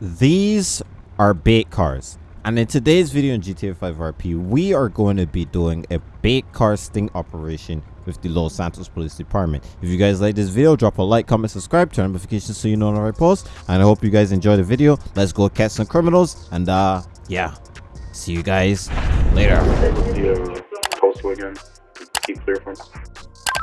these are bait cars. And in today's video in GTA 5 RP, we are going to be doing a bait car sting operation with the Los Santos Police Department. If you guys like this video, drop a like, comment, subscribe, turn notifications so you know when I post. And I hope you guys enjoy the video. Let's go catch some criminals. And uh, yeah, see you guys later. Postal again. Keep clear from.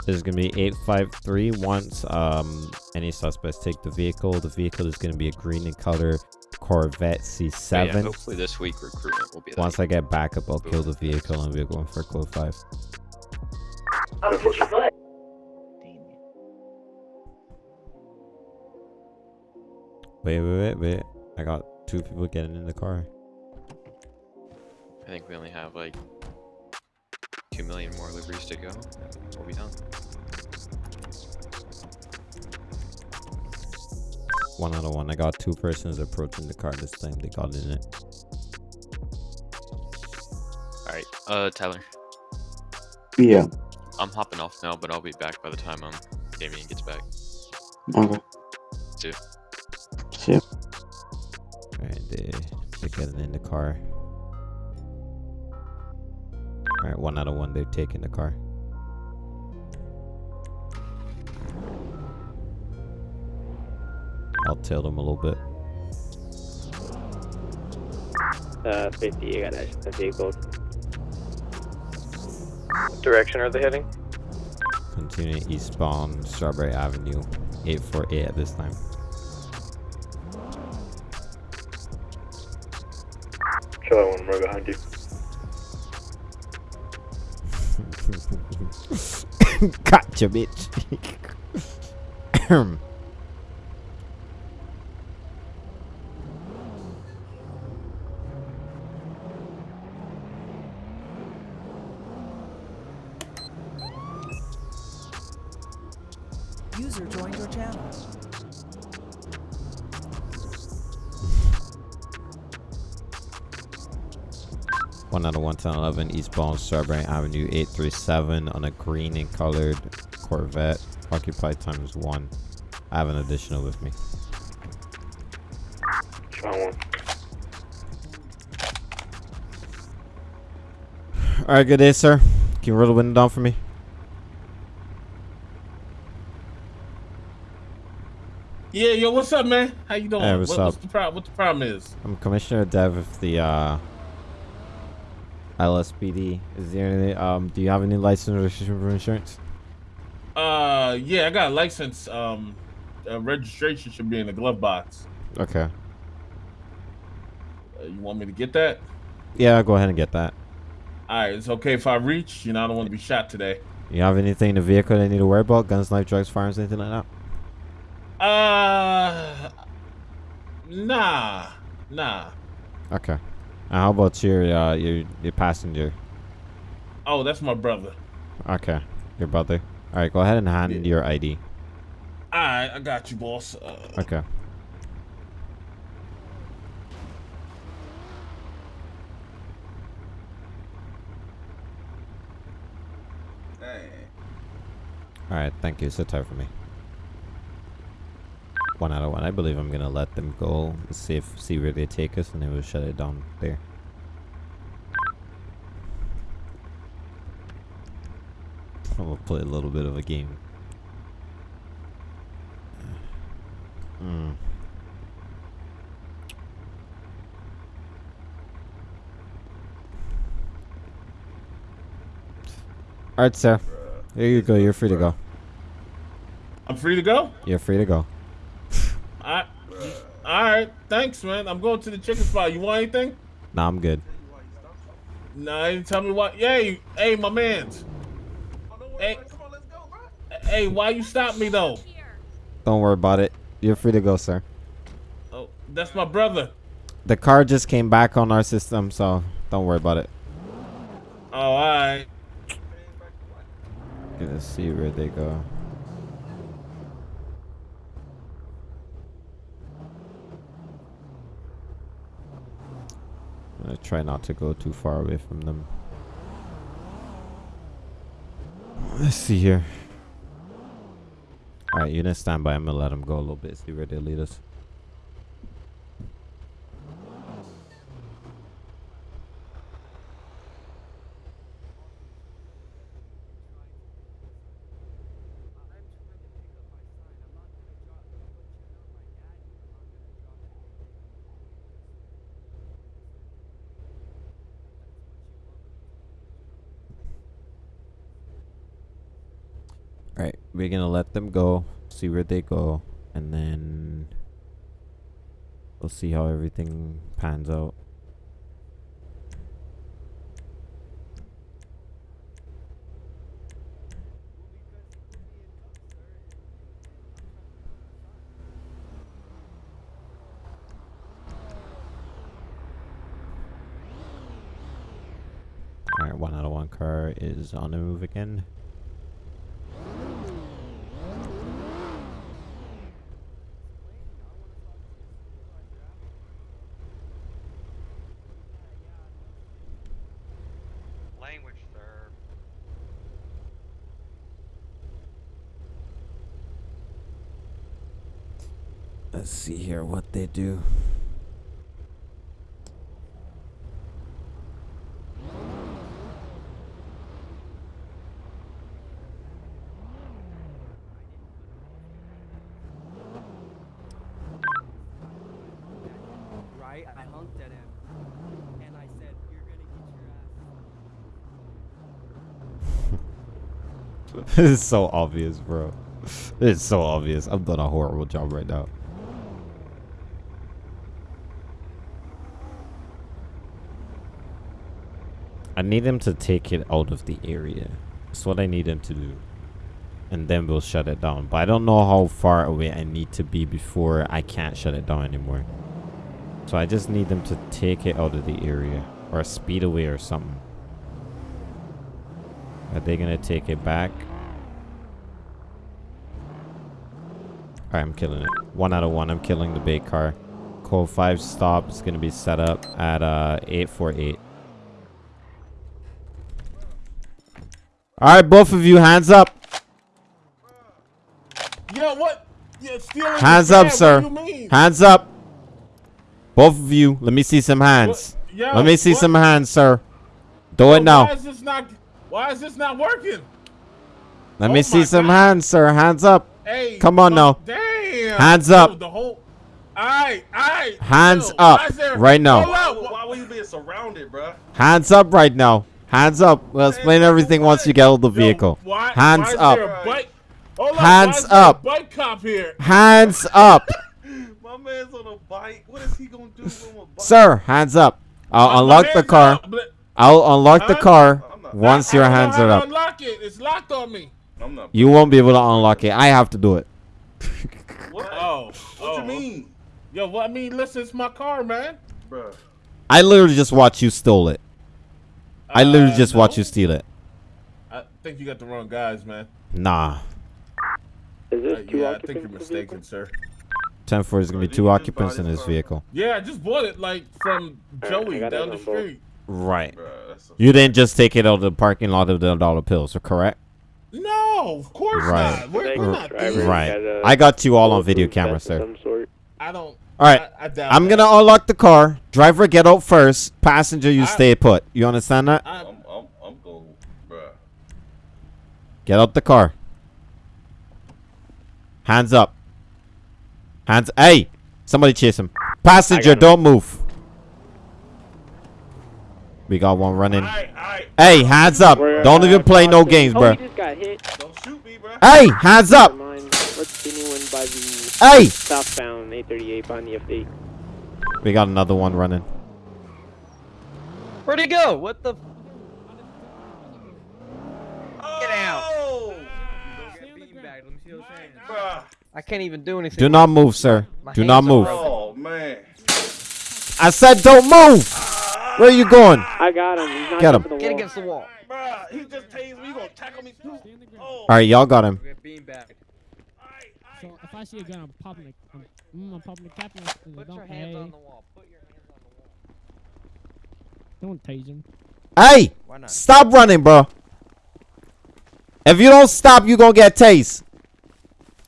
This is going to be 853 once um, any suspects take the vehicle. The vehicle is going to be a green in color Corvette C7. Yeah, hopefully this week recruitment will be. Once I get backup, I'll kill the vehicle and we're going for code 5. Wait, wait, wait, wait. I got two people getting in the car. I think we only have like two million more liveries to go. and We'll be done. One out of one. I got two persons approaching the car this time. They got in it. All right, uh, Tyler, Yeah. I'm hopping off now, but I'll be back by the time um Damien gets back. Okay. See ya. See ya. Alright, they, they're getting in the car. Alright, one out of one. They're taking the car. I'll tail them a little bit. Uh, 50, you got a vehicle. What direction are they heading? Continuing eastbound Strawberry Avenue, 848 at this time. Gotcha, bitch. 1011 eastbound Strawberry Avenue 837 on a green and colored Corvette. Occupied times 1. I have an additional with me. Alright, good day, sir. Can you roll the window down for me? Yeah, yo, what's up, man? How you doing? Hey, what's what, up? What's the, pro- what the problem is? I'm Commissioner Dev of the uh, LSPD. Is there any, um, do you have any license or registration for insurance? Uh, yeah, I got a license. Um, uh, registration should be in the glove box. Okay. Uh, you want me to get that? Yeah, go ahead and get that. All right, it's okay if I reach. You know, I don't want to be shot today. You have anything in the vehicle that you need to worry about? Guns, knife, drugs, firearms, anything like that? Uh, nah, nah. Okay. And how about your uh your your passenger? Oh, that's my brother. Okay, your brother. All right, go ahead and hand Yeah. your ID. All right, I got you, boss. Uh, Okay. All right, thank you. Sit tight for me. One out of one. I believe I'm gonna let them go. See if see where they take us, and then we'll shut it down there. I'm gonna play a little bit of a game. Hmm. All right, sir. Here you go. You're free to go. I'm free to go. You're free to go. All right, all right. Thanks, man. I'm going to the chicken spot. You want anything? Nah, I'm good. No, you tell me what. Hey, hey, my man's. Hey, hey, why you stop me though? Don't worry about it. You're free to go, sir. Oh, that's my brother. The car just came back on our system, so don't worry about it. Oh, all right. Gonna see where they go. I'm try not to go too far away from them. Let's see here. Alright, stand by. I'm gonna let them go a little bit, see where they lead us. All right, we're gonna let them go, see where they go, and then we'll see how everything pans out. All right, one out of one car is on the move again. Language, sir. Let's see here what they do. right? I honked at him, and I said, "You're gonna get your ass." this is so obvious, bro. It's so obvious. I'm doing a horrible job right now. I need them to take it out of the area. That's what I need them to do. And then we'll shut it down. But I don't know how far away I need to be before I can't shut it down anymore. So I just need them to take it out of the area. Or speed away or something. Are they gonna take it back? Alright, I'm killing it. One out of one. I'm killing the bait car. Code 5 stop is gonna be set up at uh 848. Alright, both of you, hands up. Yo, what? Yeah, stealing Hands up, bag, sir. What do you mean? Hands up. Both of you. Let me see some hands. What? Yo, Let me see what? some hands, sir. Do Yo, it now. Why is this not? Why is this not working? Let Oh me see my some God. hands, sir. Hands up. Hey, Come on fuck- now. Damn. Hands Yo, up. The whole. Alright, alright. Hands Yo, up there- right now. Hold Why, up. why were you being surrounded, bruh? Hands up right now. Hands up. We'll explain up everything for once you get out of the Yo, vehicle. why, Hands why up. There a bike? Hold up, Hands why up. A bike cop here. Hands up. My man's on a bike. What is he gonna do with a bike? Sir, hands up. I'll My unlock the car. up, I'll unlock the car not- once I- your I hands how are to up. Unlock it. It's locked on me. I'm not. You won't be able to unlock it. I have to do it. What? Oh. What oh. you mean, Yo, well, I mean, listen, it's my car, man. bruh? I literally just watched you steal it. I literally Uh, just watched you steal it. I think you got the wrong guys, man. Nah. Is Uh, this two yeah, I think you're mistaken, sir. 10 4 is going to be two occupants in this car. vehicle. Yeah, I just bought it like from Joey got it down the on street. Right. Bruh, You didn't just take it out of the parking lot of the dollar pills, correct? No, of course Right. not. We're, we're not driver. thieves. Right. I got you all on video camera, sir. Some sort. I don't. All right. I, I doubt I'm going to unlock the car. Driver, get out first. Passenger, you I- stay put. You understand that? I, I'm, I'm, I'm going, bruh. Get out the car. Hands up. Hands. Hey! Somebody chase him. Passenger, don't move. We got one running. Alright, alright. Hey, hands up. We're, Don't even play no games, bro. he just got hit. Don't shoot me, bruh. Hey, hands up. Never mind. Let's the new one by the Hey! southbound 838 on the FD. We got another one running. Where'd he go? What the? Get out. I can't even do anything. Do not move, sir. My Do not move. Oh, man. I said don't move. Where are you going? I got him. He's not Get him. the Get against the wall. Bruh, he just tased me. You gonna tackle me too? Oh. All right, y'all got him. So if I see a gun, I'm popping the, I'm, mm, I'm popping the cap and and Put don't, your hands hey, on the wall. Put your hands on the wall. don't tase him. Hey, Why not? stop running, bro. If you don't stop, you gonna get tased.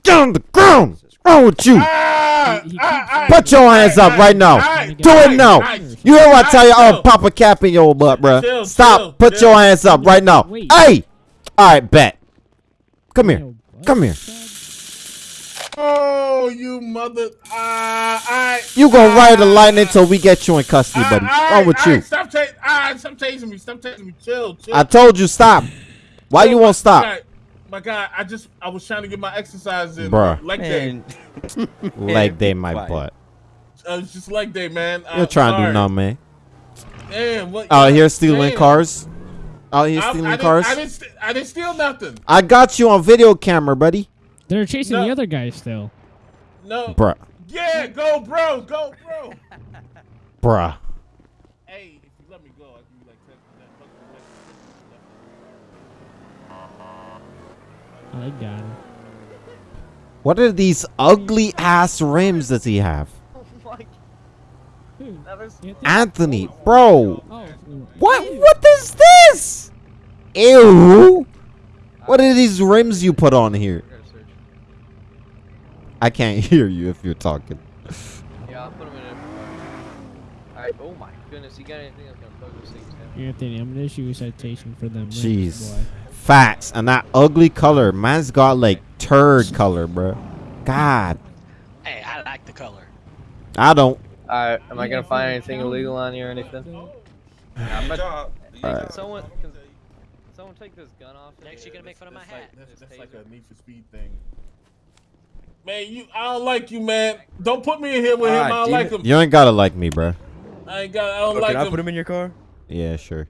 Get on the ground. What's wrong with you? Ah, He- he ah, keeps- ah, Put your hands up ah, right now. ah, Do it ah, now. ah, You hear what I ah, tell you? I'll chill. pop a cap in your butt, bro. Chill, Stop. chill, Put chill. your hands up right now. Wait. Hey. All right, bet. Come here. Come here. Oh, you mother! Ah, I. You gonna ride the line until we get you in custody, buddy. Wrong with ah, you? Stop tasing! Ah, stop tasing me! Stop tasing me! Chill, chill. I told you stop. Why you won't stop? God. my God, I just I was trying to get my exercise in. Bruh. Leg day. Man, Leg day, my quiet. butt. Uh, it's just leg day, man. You're I'm trying to do sorry. nothing, man. Damn, what? Out here stealing Damn. cars. Out here I- stealing I didn't- cars. I didn't, st- I didn't steal nothing. I got you on video camera, buddy. They're chasing No. the other guy still. No. Bruh. Yeah, go, bro, go, bro. Bruh. hey, if you let me go, I'll give you like ten percent. I got him. What are these ugly ass rims does he have? Who? Anthony? Anthony, bro. Oh, What what is this? Ew. What are these rims you put on here? Gotta search. I can't hear you if you're talking. Yeah, I'll put him in a. Alright, oh my goodness, you got anything that's gonna poke those things down? Anthony, I'm gonna issue a citation for them. rims, Jeez. Facts and that ugly color. Man's got like turd color, bro. God. Hey, I like the color. I don't. Alright, am I gonna find anything illegal on you or anything? Oh, nah, I'm about- Hey, Alright. someone, someone take this gun off? Next, you're gonna make fun of my hat. like, that's, that's like a Need for Speed thing. Man, you, I don't like you, man. Don't put me in here with him. I Ah, don't like him. You ain't gotta like me, bro. I ain't got. I don't Oh, like can I put him in your car? Yeah, sure.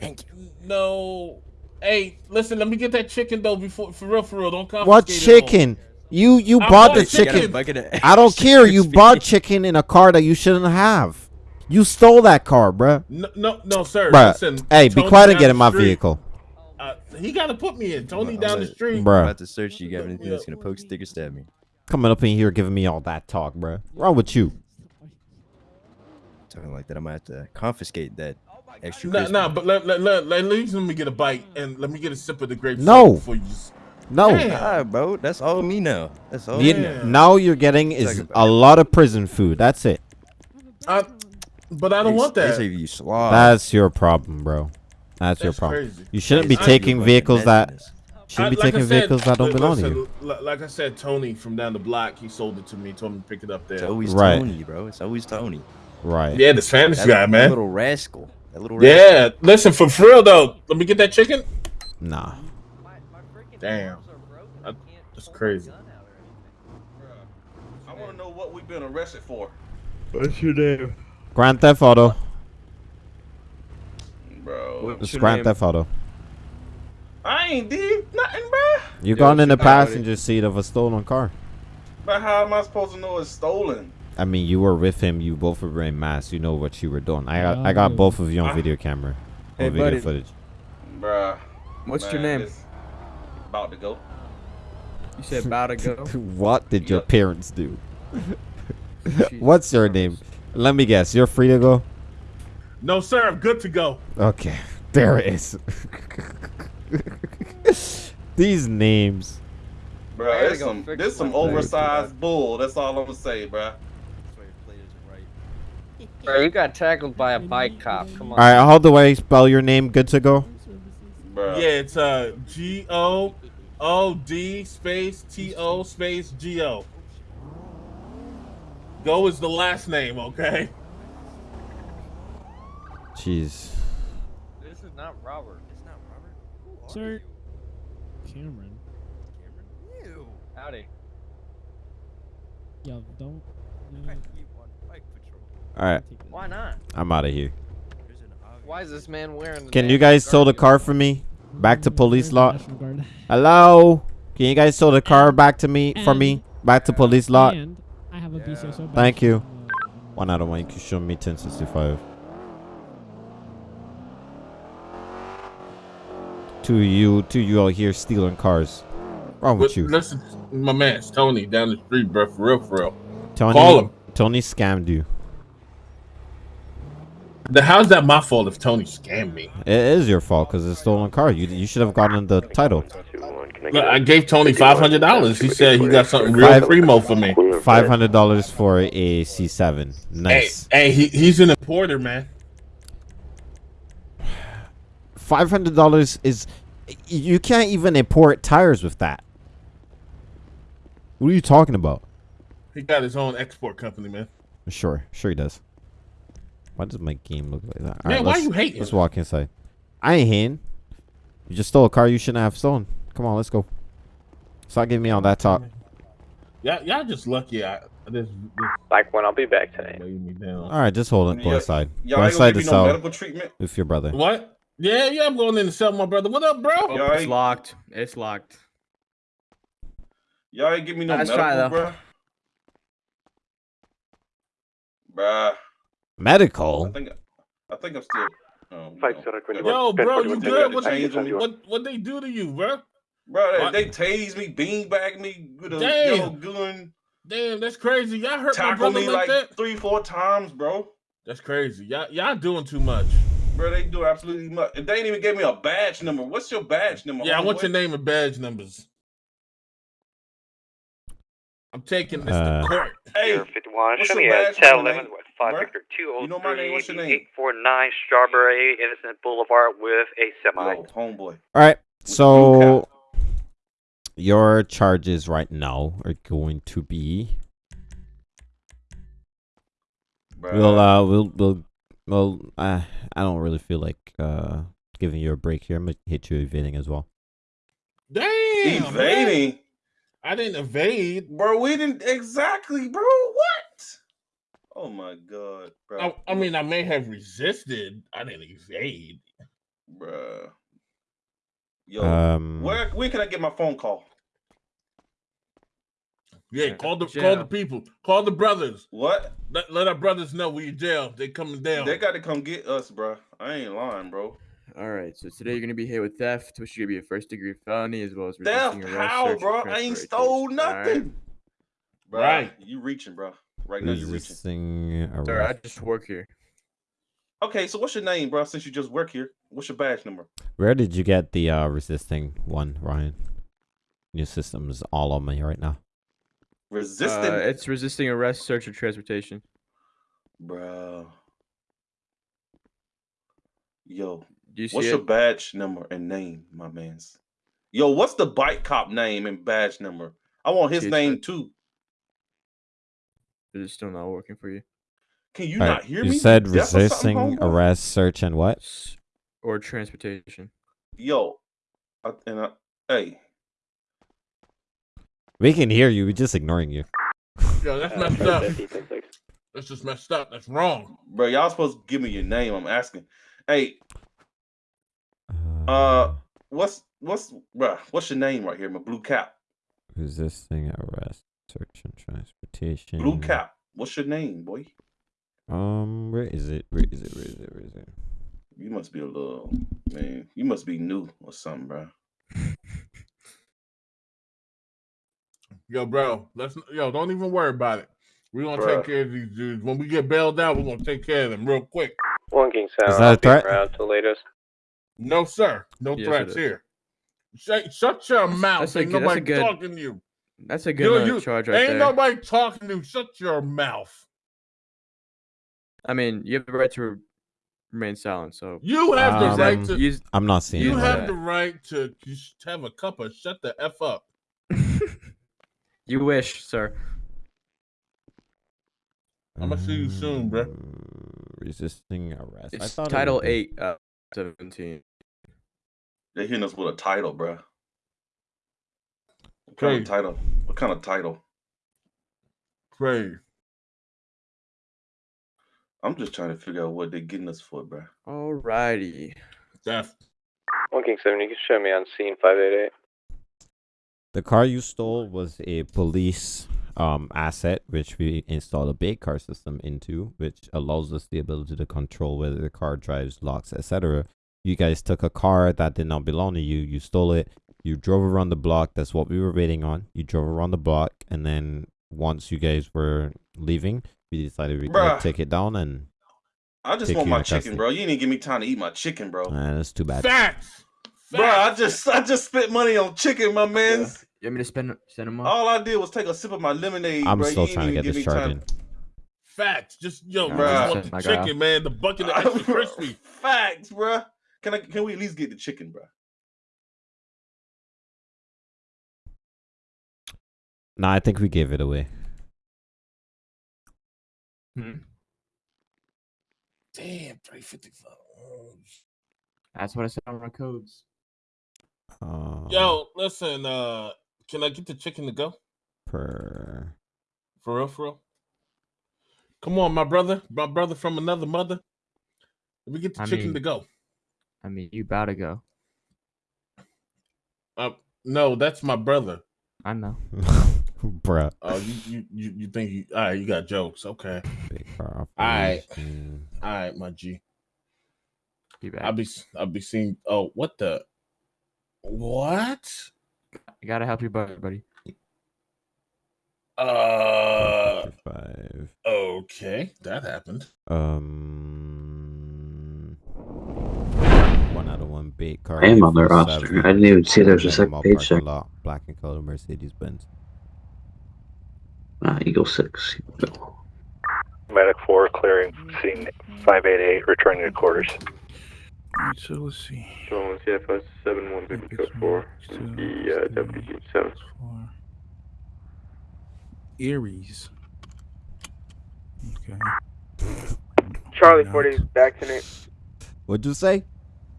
Thank you. No. Hey, listen. Let me get that chicken though. Before, for real, for real. Don't confiscate What it all. chicken? You you I bought bought the chicken. chicken. Bucket of I don't care. You bought chicken in a car that you shouldn't have. You stole that car, bruh. No, no, no, sir. Bruh. Listen. Hey, be quiet and get in my street, vehicle, Uh, he got to put me in. Tony I'm down the about- street. I'm bruh. about to search you. Got anything that's gonna poke, stick, or stab me? Coming up in here giving me all that talk, bro. Wrong with you? Talking like that, I might have to confiscate that extra. Nah, nah, but let, let, let, let, let me get a bite and let me get a sip of the grape. No. soda before you just. No. Damn. Nah, bro, that's all me now. That's all You- me Yeah. now. now you're getting is a lot of prison food. That's it. I, but I don't They- want that. you. That's your problem, bro. That's, your problem. crazy. You shouldn't be taking vehicles that messiness. shouldn't be I- like I taking said, vehicles that don't li- belong to you. li- Like I said, Tony from down the block, he sold it to me. Told me to pick it up there. It's always Right. Tony, bro. It's always Tony. Right. Yeah, the Spanish That, guy, that man. little rascal. That little rascal. Yeah, listen for for real though. Let me get that chicken. Nah. My, my Damn. arms are broken. I- I that's crazy. gun out or anything. I want to know what we've been arrested for. What's your name? Grand Theft Auto. Bro. It's Grand Theft Auto. I ain't did nothing, bro. You gone in the shit about it. passenger seat of a stolen car. But how am I supposed to know it's stolen? I mean, you were with him. You both were wearing masks. You know what you were doing. I got, I Oh. got both of you on Ah. video camera, Hey, on video buddy. footage. Bruh. What's your name? About to go. You said about to go. what did your parents do? What's your name? Let me guess. You're free to go. No, sir, I'm good to go. Okay, there it is. These names. Bro, Bruh, gotta this go some fix this some my- oversized bull. That's all I'm gonna say, bruh. Bro, you got tackled by a bike cop. Come on. All right, how do I spell your name? Good to go. Bruh. Yeah, it's uh G O O D space T O space G O. Go is the last name, okay? Jeez. This is not Robert. It's not Robert. Sir. Cameron. Cameron? Ew. Howdy. Yo, don't. uh, All right. Why not? I'm out of here. Why is this man wearing? Can you guys tow the car for me? Back to police lot. Hello. Can you guys tow the car back to me for me? Back to police lot. And I have a BCSO. badge Thank you. from, One out of one. You can show me 1065. To you, to you out here stealing cars. Wrong with But you, listen, my man, it's Tony down the street, bro. For real, for real. Tony? call him. Tony scammed you. The how's that my fault if Tony scammed me? It is your fault because it's stolen car. You you should have gotten the title. Look, I gave Tony five hundred dollars. He said he got something real primo for me. Five hundred dollars for a C7. Hey, Nice. hey, he, he's an importer, man. Five hundred dollars is. You can't even import tires with that. What are you talking about? He got his own export company, man. Sure, sure he does. Why does my game look like that? Man, why let's- you hating? Let's walk inside. I ain't hating. You just stole a car you shouldn't have stolen. Come on, let's go. Start getting me on that top. Yeah, y'all just lucky. I this, this Like when I'll be back tonight. weighed me down. All right, just hold it. Go Yeah, inside. Y'all Go inside gonna the no cell medical treatment. with your brother. What? Yeah, yeah, I'm going in to sell my brother. What up, bro? Oh, Y'all it's ain't- locked. It's locked. Y'all ain't give me no Let's medical, try, though. bruh. Bruh. I Medical. think I think I'm still. Um, Fight you Center know, 21. Yo, bro, you Ten good? What they, change on me. what, what they do to you, bro? Bro, they, What? they tased me, beanbag me with a Damn. yellow gun, Damn, that's crazy. Y'all hurt my brother me like, like that? three, four times, bro. That's crazy. Y'all, y'all doing too much. Bro, they do absolutely much. They ain't even gave me a badge number. What's your badge number? Yeah, I want homeboy? your name and badge numbers. I'm taking this Uh, to court. Hey, 51. what's Show your me a badge 10 number, 11 name? with 5 Bruh? Victor You know my name. What's your name? 849 Strawberry Innocent Boulevard with a semi. Yo, homeboy. All right. So your charges right now are going to be. Bruh. We'll uh we'll we'll well uh, I don't really feel like uh giving you a break here. I'm gonna hit you evading as well. Damn. man. evading, I didn't evade. bro. We didn't exactly, bro. What? Oh my god, bro. I, I mean, I may have resisted. I didn't evade. Bruh. Yo, Um, where when can I get my phone call? Yeah, Yeah, call the call the people. Call the brothers. What? Let, let our brothers know we in jail. They coming down. They got to come get us, bro. I ain't lying, bro. All right. So today you're gonna be hit with theft, which is gonna be a first degree felony, as well as Theft? resisting arrest. How, bro? I ain't stole All right? nothing. Bruh, Right. You reaching, bro. Right now you reaching. resisting Sir, I just work here. Okay, so what's your name, bro? Since you just work here, what's your badge number? Where did you get the uh resisting one, Ryan? Your system's all on me right now. Resistant, Uh, it's resisting arrest, search, or transportation. bro. Yo, you see what's it? your badge number and name, my man's? Yo, what's the bike cop name and badge number? I want his name too. Is it still not working for you? Can you All not right, hear you me? You said Deaf or something, resisting arrest, search, and what? Or transportation? Yo, I, and I, hey, We can hear you. We're just ignoring you. Yo, that's Uh, messed up. 50, 10. That's just messed up. That's wrong. bro, y'all supposed to give me your name. I'm asking. Hey, Uh, what's what's bruh, What's your name right here? My blue cap. resisting arrest, search, and transportation. Blue cap. What's your name, boy? Um, where is it? Where is it? Where is it? Where is it? You must be a little man. You must be new or something, bro. Yo, bro. Let's yo. Don't even worry about it. We're gonna Bruh. take care of these dudes. When we get bailed out, we're gonna take care of them real quick. One King Sound. Is that a I'll be threat? around till latest. No, sir. No Yes, threats here. Shut, shut your mouth. that's a Ain't good- that's a nobody good- talking to you. That's a good You- you- charge right Ain't there. nobody talking to you. Shut your mouth. I mean, you have the right to remain silent. So You have the Um, right to. use I'm not seeing You have that. the right to just have a cup of shut the f up. you wish, sir. I'ma see you soon, bruh. Um, Resisting arrest. I It's thought it Title would Eight, uh, seventeen. They're hitting us with a title, bro. What kind Okay. of title? What kind of title? Crazy. I'm just trying to figure out what they're getting us for, bro. Alrighty. Theft. One King Seven. You can show me on scene five eight eight. The car you stole was a police um asset which we installed a bait car system into, which allows us the ability to control whether the car drives, locks, etc. You guys took a car that did not belong to you, you stole it, you drove around the block, that's what we were waiting on. You drove around the block and then once you guys were leaving, we decided we'd Bruh. take it down and I just want my chicken, custody. bro. You didn't give me time to eat my chicken, bro. uh, that's too bad. Facts. Bro, I just I just spent money on chicken, my man's. You want me to spend send him off? All I did was take a sip of my lemonade, I'm bro. still you trying to get this me charge time. in. Facts. Just yo, Nah, we just want the My guy. chicken, man. The bucket of extra crispy. Facts, bro. Can I? Can we at least get the chicken, bro? Nah, I think we gave it away. Hmm. Damn, three fifty five. That's what I said on my codes. Yo, listen, uh, Can I get the chicken to go? Per. For real, for real. Come on, my brother, my brother from another mother. Let me get the I chicken mean- to go. I mean, you about to go. Uh, no, that's my brother. I know. Bruh. Oh, you, you you you think you all right? You got jokes, okay? Big Alright. operation. All right, my G. Be back. I'll be I'll be seeing. Oh, what the? What? I gotta help your buddy, buddy. Uh, Five. okay, that happened. Um. One out of one bait car. I am on their 847, roster. I didn't even see there was a Panama second page parking there. lot, Black and color Mercedes Benz. Uh, Eagle 6. Medic 4 clearing scene 588, returning to quarters. Alright, so let's see. So CFS seven one baby code four. The two, uh, three, deputy seven. four. Aries. Okay. Charlie Not- 40, back to Nate. What'd you say?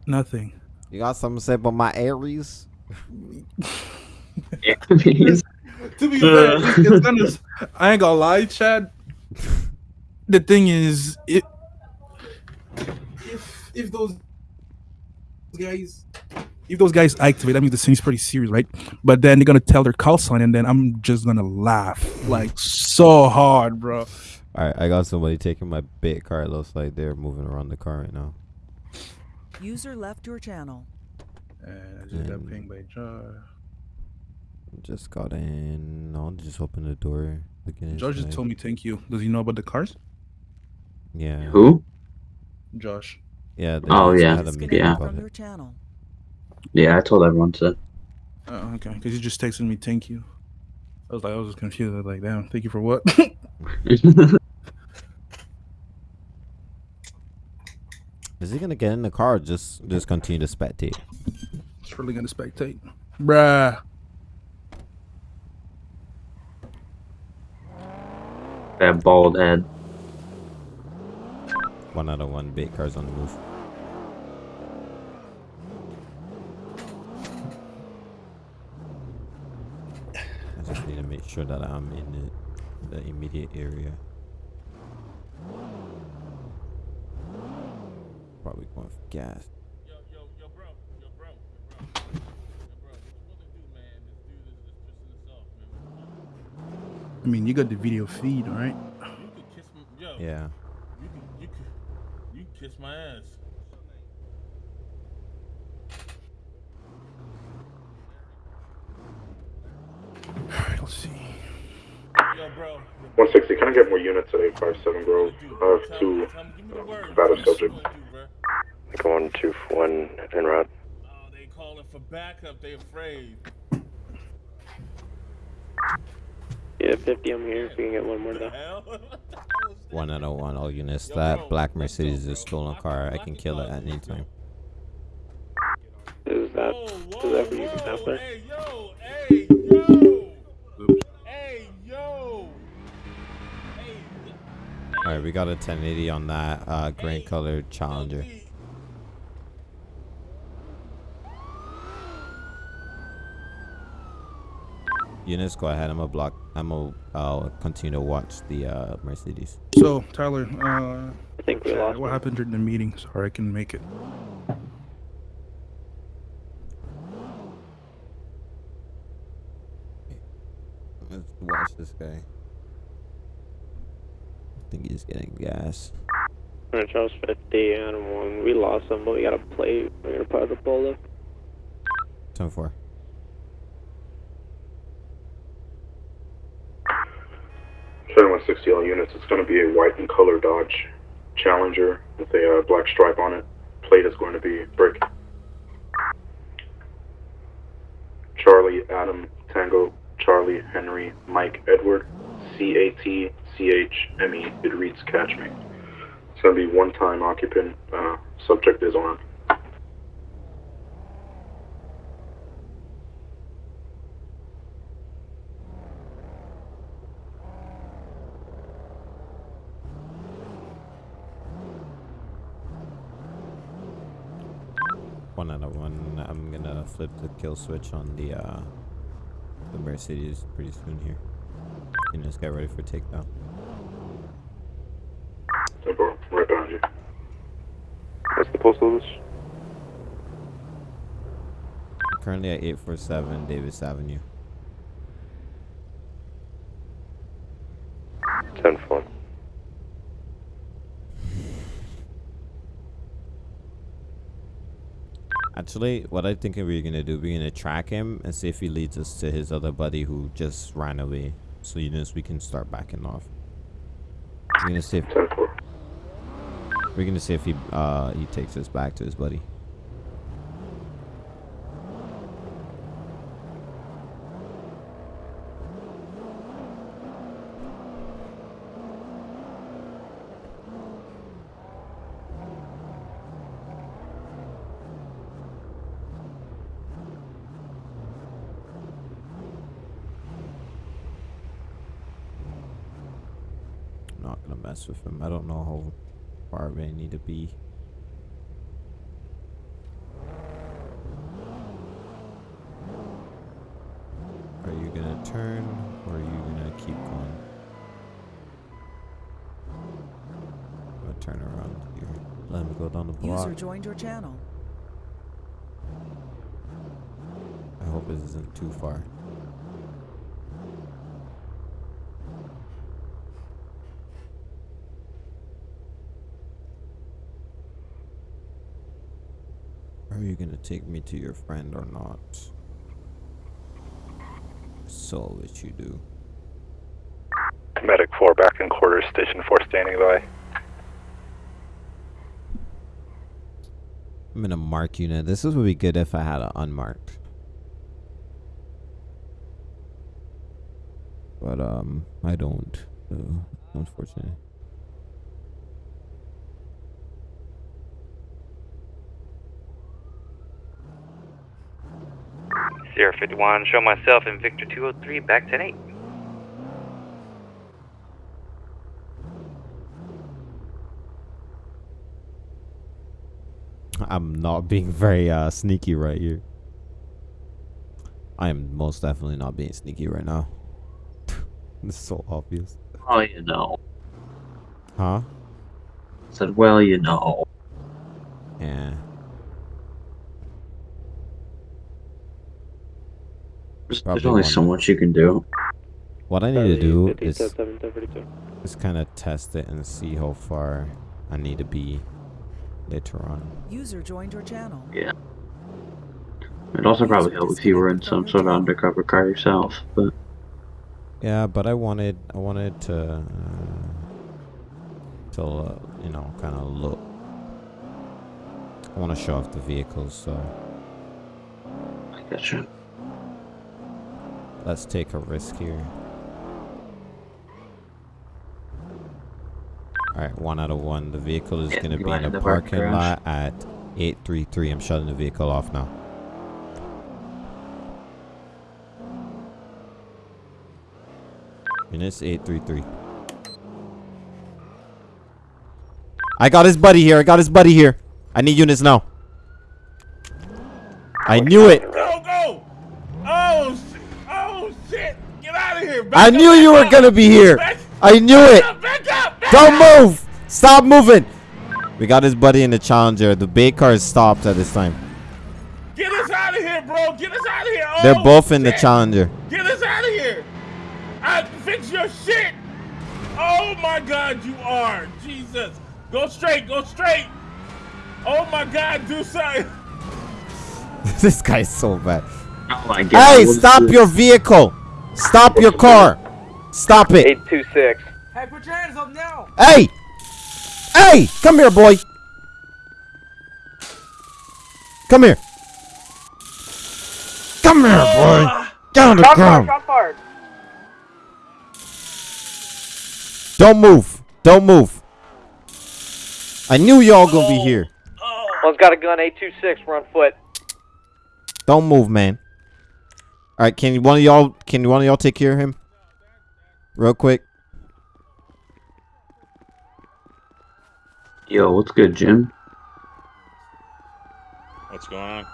Nothing. You got something to say about my Aries? to be fair, it's, it's gonna, s- I ain't gonna lie, Chad. The thing is, it if if those guys if those guys activate, that means the scene's pretty serious, right? But then they're gonna tell their call sign, and then I'm just gonna laugh like so hard, bro. All right, I got somebody taking my bait car. It looks like they're moving around the car right now. User left your channel. And I just got pinged by Jar. Just got in. No, just open the door. Josh just told me thank you. Does he know about the cars? Yeah. Who? Josh. Yeah. they Oh, just yeah. had a meeting Disconnected about your channel. Yeah, I told everyone to. Oh, okay. Because he just texted me thank you. I was like, I was just confused. I was like, damn, thank you for what? Is he gonna get in the car? Or just just continue to spectate. It's really gonna spectate. Bruh. That bald head. One out of one bait cars on the move. Just need to make sure that I'm in the, the immediate area. Probably going for gas. Yo, yo, yo, bro, yo, bro, yo, bro, yo, bro. What you wanna do, man? This dude is just pissing us off, man. I mean, you got the video feed, right? You could kiss me, yo. Yeah. You could, you could, you could kiss my ass. 160, can I get more units at 857 Grove? I have two um, battle subjects. Going 2, 1, and route. Oh, they calling for backup, they afraid. Yeah, 50, I'm here if we can get one more though. one out of one, all units. That black Mercedes is a stolen car. I can kill it at any time. Is that what you can have there? Right, we got a 1080 on that uh, green colored Challenger. LG. Units, go ahead. I'm gonna block. I'm gonna uh, continue to watch the uh, Mercedes. So, Tyler, uh, I think we lost what one. happened during the meeting? Sorry, I can't make it. Let's watch this guy. I think he's getting gas. Alright, Charles 50 and one. We lost them, but we got a plate. We're gonna put the polo. 10 4. Seven one sixty all units. It's going to be a white and color Dodge Challenger with a uh, black stripe on it. Plate is going to be brick. Charlie Adam Tango Charlie Henry Mike Edward C A T C H M E. It reads Catch Me. It's going to be one time occupant. Uh, subject is armed. One out of one. I'm gonna flip the kill switch on the uh, the Mercedes pretty soon here. And just get ready for takedown. Tempo, right behind you. What's the postal office? Currently at 847 Davis Avenue. 10 4. Actually, what I think we're gonna do, we're gonna track him and see if he leads us to his other buddy who just ran away. So you know, we can start backing off. We're gonna see if we're gonna see if he uh he takes us back to his buddy. Not gonna mess with him. I don't know how far we need to be. Are you gonna turn or are you gonna keep going? I'm gonna turn around here. Let him go down the block. User joined your channel. I hope this isn't too far. Are you gonna take me to your friend or not? So what you do. Medic 4 back in quarters, station 4 standing by. I'm in a mark unit. This would be good if I had an unmarked. But um I don't. So unfortunately. Sierra 51, show myself in Victor 203, back 10 8. I'm not being very uh sneaky right here. I am most definitely not being sneaky right now. this is so obvious. Oh, you know. Huh? Said, well, you know. Yeah. There's, there's only one so much you can do. What I need to do is 57, 72. is kind of test it and see how far I need to be later on. User joined your channel. Yeah. It'd also probably help if you were in some sort of undercover car yourself, but Yeah, but I wanted I wanted to uh, to uh, you know kind of look. I want to show off the vehicles, so I gotcha. Let's take a risk here. All right, one out of one. The vehicle is Yeah, gonna be in a the parking lot at 833. I'm shutting the vehicle off now. Minutes 833. I got his buddy here. I got his buddy here. I need units now. I knew it. I knew back you were up. gonna be here. Back- I knew it. Back up! Back Don't move. Stop moving. We got his buddy in the Challenger. The bait car is stopped at this time. Get us out of here, bro! Get us out of here! Oh, They're both in the. Challenger. Get us out of here! I fix your shit! Oh my god, you are! Jesus! Go straight, go straight! Oh my god, do something! this guy's so bad. Oh my God. Hey, stop your vehicle. Stop your car. Stop it. 826. Hey, put your hands up now! Hey! Hey! Come here, boy. Come here. Come here, boy. Get on the ground. fired! Don't move. Don't move. I knew y'all gonna be oh. here. Oh. One's got a gun, 826, we're on foot. Don't move, man. All right, can one of y'all can one of y'all take care of him, real quick? Yo, what's good, Jim? What's going on?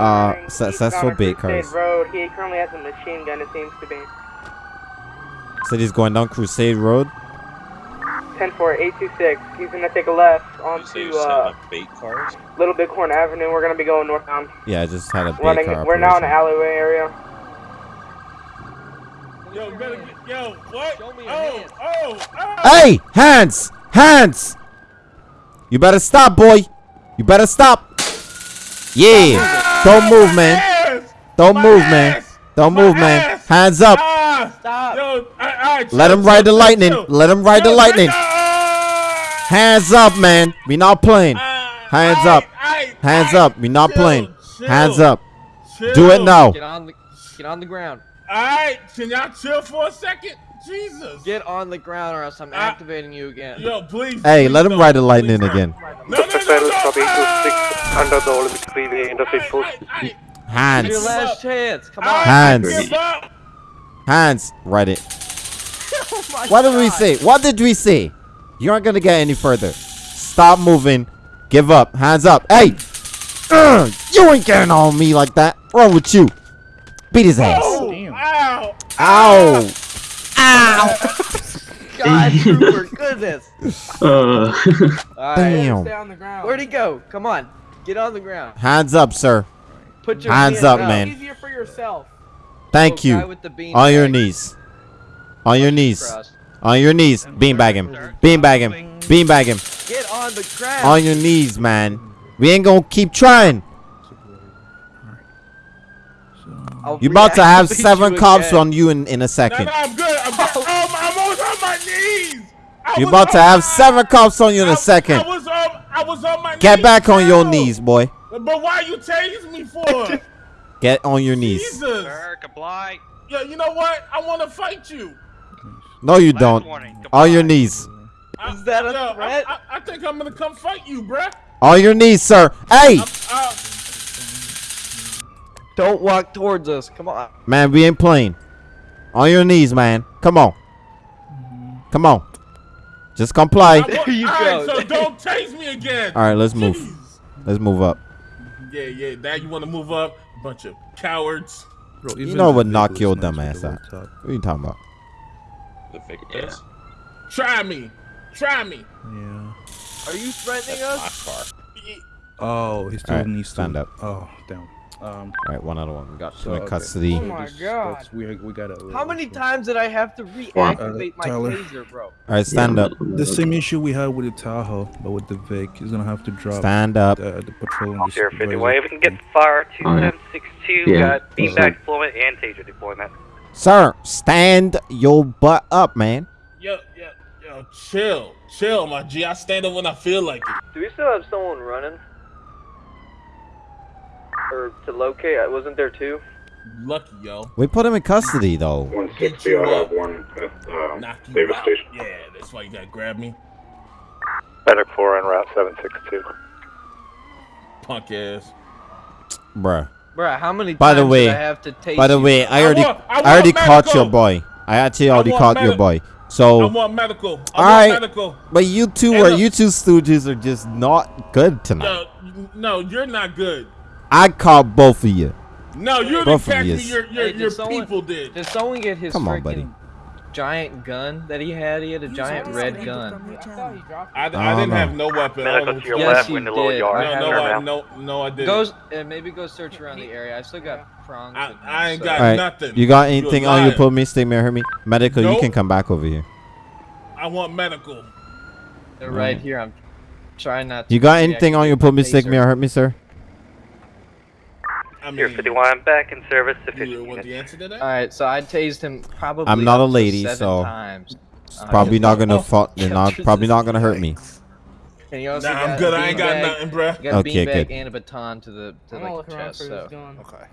Uh, successful bait cars. Road. He currently has a machine gun. It seems to be. Said he's going down Crusade Road. 10 4 826. He's gonna take a left onto uh, bait cars. Little Bighorn Avenue. We're gonna be going northbound. Yeah, I just had a bait Running. car. We're now in the alleyway area. Yo, you better get, yo, what? Oh, oh, oh. Hey, hands, hands! You better stop, boy. You better stop. Yeah. Don't move, man. Don't move, man. Don't move, man. Hands up. Stop. Yo, I, I, Let him ride the lightning. Let him ride the lightning. Hands up, man. We not playing. Hands up. Hands up. We not playing. Hands up. Do it now. Get on the get on the ground. Alright, can y'all chill for a second? Jesus. Get on the ground or else I'm activating you again. Yo, please. Hey, let him ride the lightning again. under the Olympic Freeway Interstate Post. Hands. Your last chance. Come on. Hands. Hands. Write it. Oh what did we say? What did we say? You aren't gonna get any further. Stop moving. Give up. Hands up. Hey! Ugh, you ain't getting on me like that. Wrong with you? Beat his ass. Oh, ow. Ow. Ow. God, Trooper, goodness. Uh, All right. Damn. Stay on the ground. Where'd he go? Come on. Get on the ground. Hands up, sir. Put your Hands hands up, up. man. Easier for yourself. Thank Oh, you. with the bean On your knees. On your knees. crossed. On your knees. Beanbag him. Beanbag him. Beanbag him. Get on the ground. On your knees, man. We ain't gonna keep trying. I'll You about to have seven cops again. on you in, in a second. no, I'm good. I'm good. Oh, um, I'm almost on my knees. I You was about to have my- seven cops on you in a second. I was on. I was on my Get knees. back on your knees, boy. But why are you tasing me for? Get on your knees. Jesus. comply. Yeah, you know what? I want to fight you. No, you don't. On your knees. Is that a Yo, threat? I, I, I think I'm gonna come fight you, bruh. On your knees, sir. Hey, Uh, Don't walk towards us. Come on. man, we ain't playing. On your knees, man. Come on. Come on. Just comply. I want, you all right, go. so don't chase me again. All right, let's move. Let's move up. Yeah, yeah. Now you want to move up? Bunch of cowards. Bro, You know what knock vehicle your is dumb ass with out. the wood top. What are you talking about? The fake does. Try me. Try me. Yeah. Are you threatening That's us? my car. Oh, he still Alright, needs to stand up. Oh, damn. Um, All right, one other one. We got So, in okay. custody. Oh my god. that's, we we gotta. How many times did I have to Uh, reactivate my Tyler. taser, bro? All right, stand up. The same issue we had with the Tahoe, but with the Vic, he's gonna have to drop Stand up. the, the patrol. and the Sierra supervisor. 51. If we can get fire Alright. 2762, Yeah. got beanbag deployment and taser deployment. Sir, stand your butt up, man. Yo, yo, yo. Chill, chill, my G. I stand up when I feel like it. Do we still have someone running? Or to locate? I wasn't there too. Lucky, yo. We put him in custody, though. 160, I have one at um, Knock you Davis out. Station. Yeah, that's why you gotta grab me, Medic 4 en route 762. punk ass. Bruh. Bruh, how many By times the way, did I have to take by the you? way, I I already, want- I I, already want caught your boy. I actually already want caught your medi- boy. I So, want medical. I want Alright. medical. but you two And are, look- you two stooges are just not good tonight. Yo, no, you're not good. I caught both of you. No, you didn't Both of catch me. yous. Your your, Hey, did your someone- people did. Did someone get his Come on, buddy. Giant gun that he had? He had a giant red gun. I, I didn't no. have no weapon. Medical only to your Yes, left you in the little did. yard. I No, no. I, no, no, I didn't. Goes and maybe go search around the area. I still got prongs. I, me, I ain't so- got All right. nothing. You got anything on you, put me, stick me, or hurt me? Medical, you can come back over here. I want medical. They're right mm. here. I'm trying not. to You got anything on your put me, my stick me, or hurt me, sir? I mean, Sierra 51, back in service. you want units. the answer to that? All right, so I tased him probably. I'm not a lady, seven so times. Uh, probably not gonna oh, fall. They're not probably not gonna hurt me. And you also nah, I'm good. I ain't got nothing, bruh. Got okay, beanbag good. and a baton to the to like, the chest. So. Okay.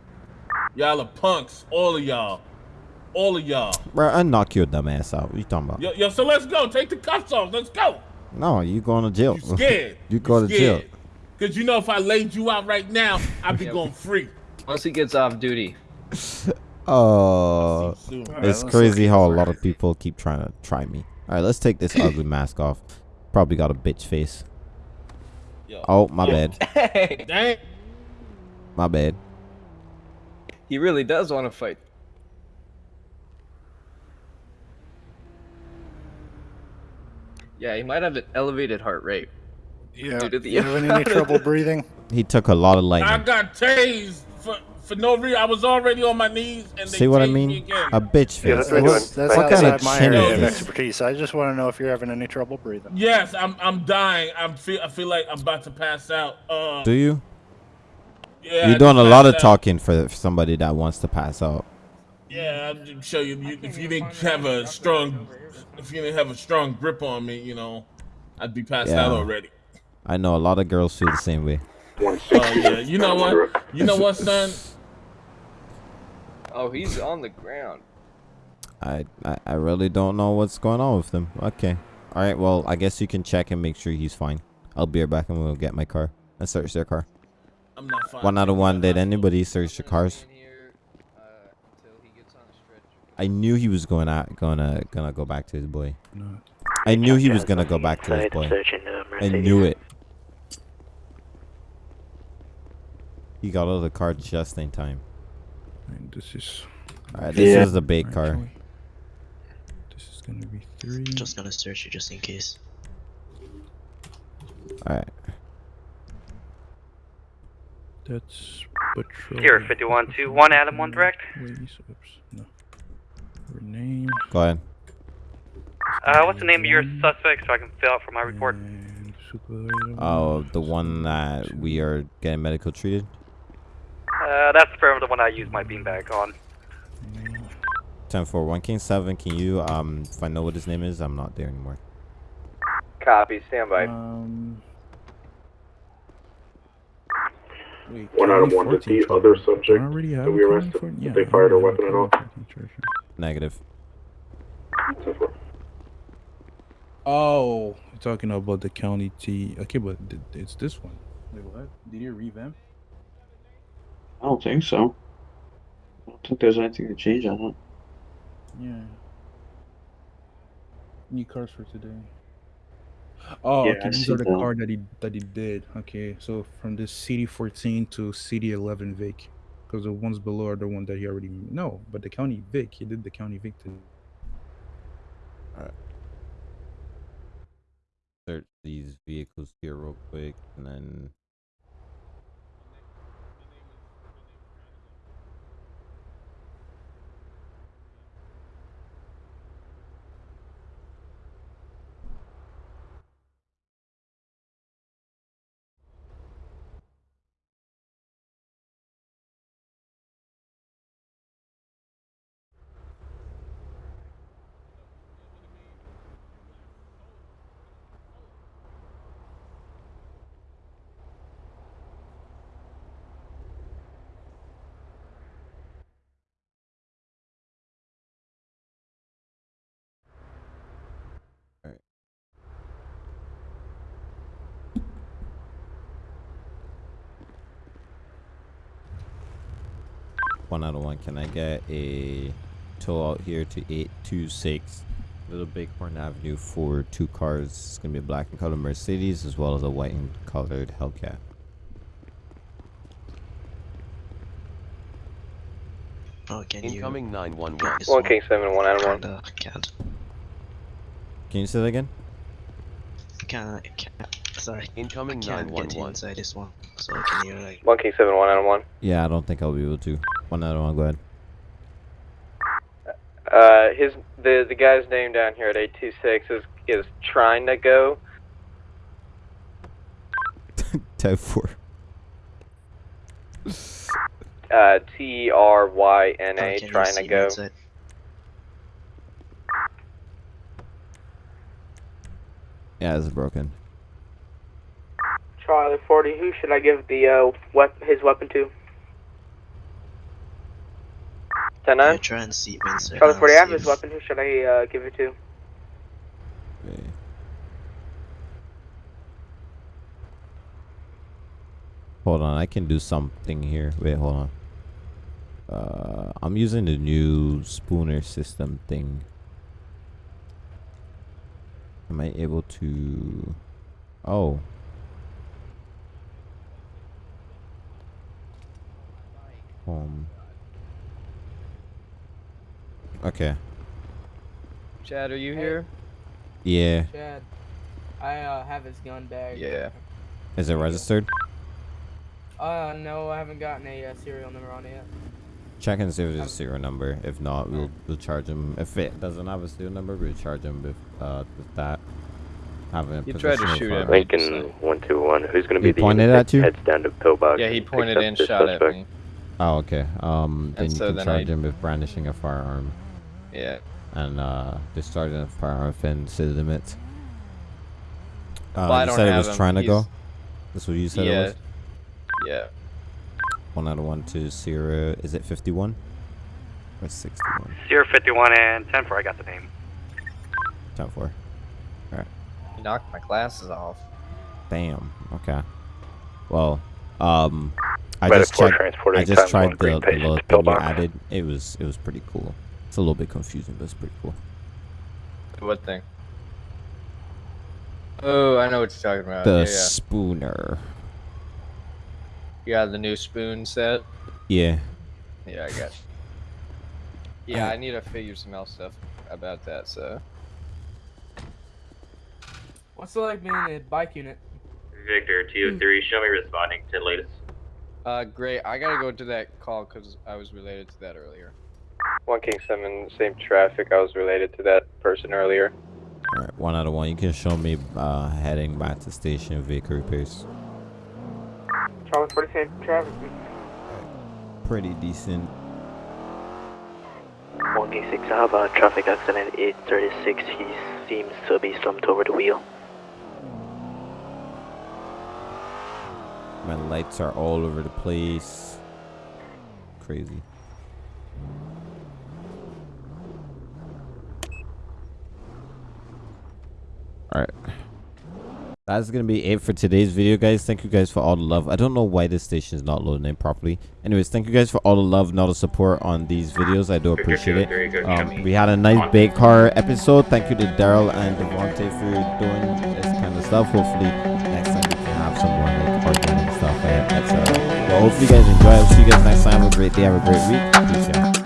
Y'all are punks, all of y'all, all of y'all. Bro, I knock your dumb ass out. What you talking about? Yo, yo, so let's go. Take the cuffs off. Let's go. No, you going to jail. You scared? you go to jail. Cause you know if I laid you out right now, I'd be going free. Once he gets off duty, Oh, Soon. it's let's crazy how a lot of people keep trying to try me. All right, let's take this ugly mask off. Probably got a bitch face. Yo. Oh, my Yo. bad. hey, Dang. My bad. He really does want to fight. Yeah, he might have an elevated heart rate. Yeah. Due to the You having any trouble breathing? He took a lot of I got tased for, for no reason. I was already on my knees and they See what I tased me mean? again. A bitch Yeah, face. that's, What, that's what kind of outside my chin area of is this? expertise. I just want to know if you're having any trouble breathing. Yes, I'm I'm dying. I'm feel I feel like I'm about to pass out. Uh, Do you? Yeah, You're doing a just lot of out. talking for for somebody that wants to pass out. Yeah, I'll just show you, you. If you didn't have a strong, if you didn't have a strong grip on me, you know, I'd be passed out already. I know a lot of girls feel the same way. Oh yeah, you know what? You know what, son? Oh, he's on the ground. I, I I really don't know what's going on with him. Okay. All right. Well, I guess you can check and make sure he's fine. I'll be right back and we'll get my car and search their car. I'm not fine. One out of one. Did anybody search the cars? I knew he was going out, gonna gonna go back to his boy. I knew he was gonna go back to his boy. uh, I knew it. He got out of the car just in time. And this is. Alright, this Yeah. is the big car. This is gonna be three. Just gonna search you just in case. Alright. That's patrol. Sierra 5121, Adam 1 direct. Ways, oops, no. Her name. Go ahead. Uh, what's the name of your suspect so I can fill out for my report? Oh, the one that we are getting medical treated. Uh, that's for the one I use my beanbag on. Ten four one King Seven. Can you um if I know what his name is? I'm not there anymore. Copy, stand by. Um. Wait, One out of one. Did 2014 the other subject already have that we a arrested, 2014? did Yeah, they I fired a already weapon have at a all? 2014 treasure. Negative. Oh, you're talking about the county T. Okay, but it's this one. Wait, what? Did you revamp? I don't think so. I don't think there's anything to change on it. Yeah. New cars for today. Oh, Yeah, okay. I These see are the that. car that he that he did. Okay, so from the CD14 to CD11 Vic, because the ones below are the one that he already no, but the county Vic, he did the county Vic today. Search these vehicles here real quick, and then. Can I get a tow out here to 826 Little Bighorn Avenue for two cars? It's going to be a black and colored Mercedes as well as a white and colored Hellcat. Oh, can you? Incoming 911. Guys, One King Seven, one Adam one. Kinda can't. Can you say that again? Can't. can't. Sorry. Incoming I can't get 911. inside this one. So can you like? One King Seven, one Adam one. Yeah, I don't think I'll be able to. One out of one. Go ahead. Uh, his the the guy's name down here at eight two six is is trying to go. Type 4. Uh, T R Y N Oh, A, can you trying to go. inside? Yeah, it's broken. Charlie forty. Who should I give the uh wep- his weapon to? Ten Yeah, nine. try and see me. Charlie forty. I have see his if- weapon. Who should I uh give it to? Okay. Hold on, I can do something here. Wait, hold on. Uh, I'm using the new spooner system thing. Am I able to? Oh. Home. Okay. Chad, are you Hey. here? Yeah. Chad, I uh, have his gun bag. Yeah. Is it registered? Uh, no, I haven't gotten a uh, serial number on it yet. Check and see if there's a serial number. If not, we'll we'll charge him. If it doesn't have a serial number, we'll charge him with uh with that. Having a He tried to of shoot a at firearm. me. Lincoln 121, who's going to He be the pointed at you? heads down to Pillbox? Yeah, he pointed and this shot at me. Oh, okay. Um, then And you so can then charge I- him with brandishing a firearm. Yeah. And uh, discharging a firearm within city limits. Uh, Well, I you don't said it was him. trying to go. He's- That's what you said yeah. it was. Yeah. One out of one to zero. Is it fifty-one? Or sixty-one? 051 and 10 4, I got the name. Ten four. All right. He knocked my glasses off. Damn. Okay. Well, um, I just four checked. transporting I just tried the, the little thing you added. It was it was pretty cool. It's a little bit confusing, but it's pretty cool. What thing? Oh, I know what you're talking about. the yeah, yeah. spooner. You got the new spoon set? Yeah. Yeah, I got you. Yeah, I need to figure some else stuff about that, so. What's it like being a bike unit? Victor 203, show me responding to latest. Uh, great. I gotta go to that call because I was related to that earlier. One King Seven, same traffic. I was related to that person earlier. All right. One out of one. You can show me uh, heading back to station vehicle repairs. Charlie 40, same traffic. Pretty decent. 1 King 6, I have a traffic accident 836. He seems to be slumped over the wheel. My lights are all over the place. Crazy. Alright. That's gonna be it for today's video, guys. Thank you guys for all the love. I don't know why this station is not loading in properly. Anyways, thank you guys for all the love and all the support on these videos. I do appreciate it. Um, we had a nice big car episode. Thank you to Daryl and Devontae for doing this kind of stuff. Hopefully, hopefully, you guys enjoy. I'll see you guys next time. Have a great day. Have a great week. Peace out.